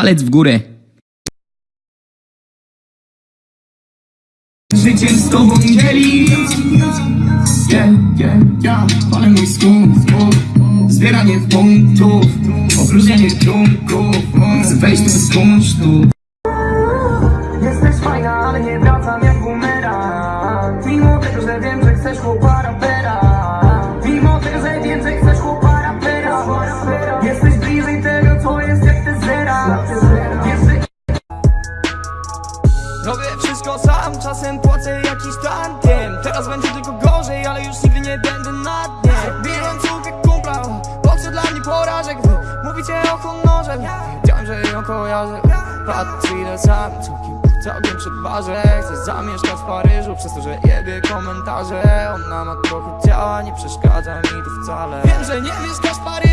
palec w górę. Życiem z tobą dzielić Yeah, yeah, yeah. Palę mój skunk, Zbieranie punktów. Opróżnienie trunków. Chcę wejść tu z kunsztu Jesteś fajna, ale nie wracam jak bumerang. Mimo tego, że wiem, że chcesz chłopa rapera. Mimo tego, że wiem, że chcesz chłopa Robię wszystko sam, czasem płacę jakiś tantiem Teraz będzie tylko gorzej, ale już nigdy nie będę na dnie. Biłem córkę kumpla, podszedł dla mnie porażek? Wy mówicie o honorze, wiedziałem, że ją kojarzę. Patrz ile sam, całkiem, całkiem barze Chcę zamieszkać w Paryżu, przez to, że jebie komentarze. Ona ma trochę ciała, nie przeszkadza mi to wcale. Wiem, że nie mieszkasz w Paryżu,